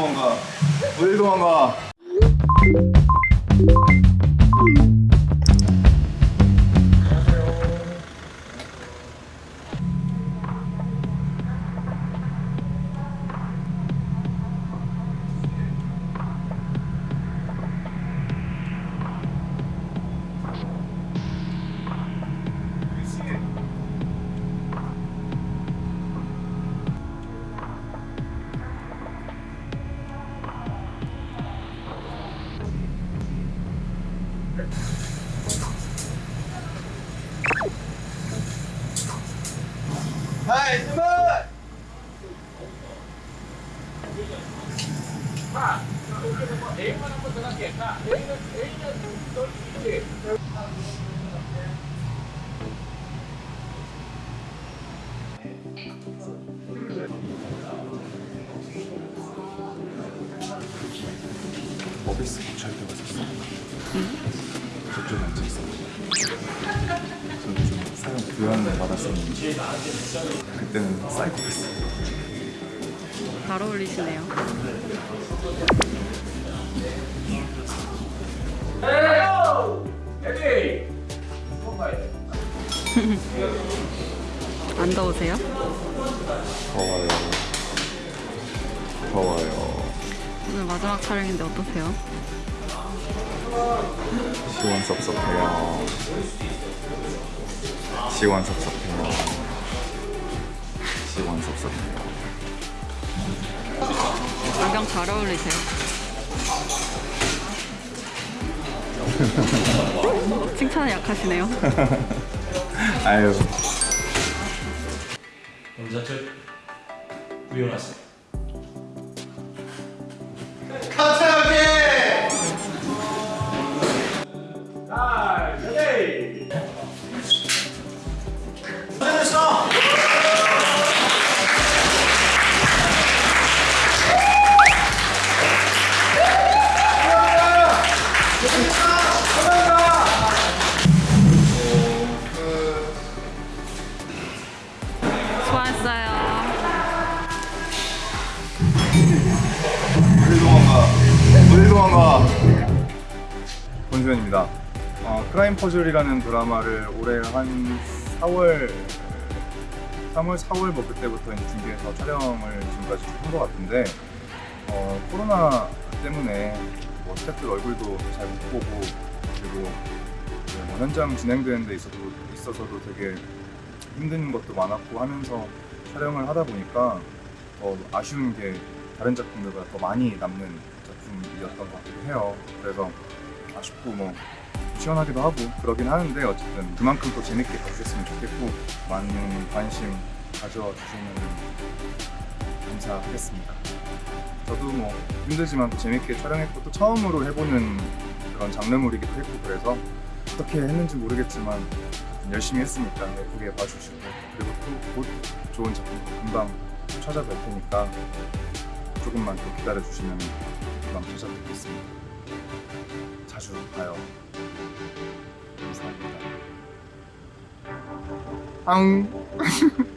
도망가? 어딜 도망가? はい、すごい。まあ、英語のことけ、英語、英語、 저쪽에 앉아 있어. 저는 좀 사용 교환을 받았었는데 그때는 사이코패스. 잘 어울리시네요. 안 더우세요? 더워요. 더워요. 오늘 마지막 촬영인데 어떠세요? 시원섭섭해요. 시원섭섭해요. 시원섭섭해요. 안경 잘 어울리세요. 칭찬에 약하시네요. 아유. 영자철 우연하세요. 수고하셨어요. 도망가? 권수현입니다. 어, 크라임 퍼즐이라는 드라마를 올해 한 4월 3월, 4월 뭐 그때부터 준비해서 촬영을 지금까지 한 것 같은데 어, 코로나 때문에 뭐 스태프들 얼굴도 잘 못 보고 그리고 뭐 현장 진행되는 데 있어도, 있어서도 되게 힘든 것도 많았고 하면서 촬영을 하다 보니까 더 아쉬운 게 다른 작품들보다 더 많이 남는 작품이었던 것 같기도 해요. 그래서 아쉽고 뭐 시원하기도 하고 그러긴 하는데 어쨌든 그만큼 또 재밌게 봐주셨으면 좋겠고 많은 관심 가져주시면 감사하겠습니다. 저도 뭐 힘들지만 또 재밌게 촬영했고 또 처음으로 해보는 그런 장르물이기도 했고 그래서 어떻게 했는지 모르겠지만 열심히 했으니까 예쁘게 봐주시고 그리고 또 곧 좋은 작품 금방 찾아뵐 테니까 조금만 더 기다려주시면 금방 찾아뵙겠습니다. 자주 봐요. 감사합니다. 앙.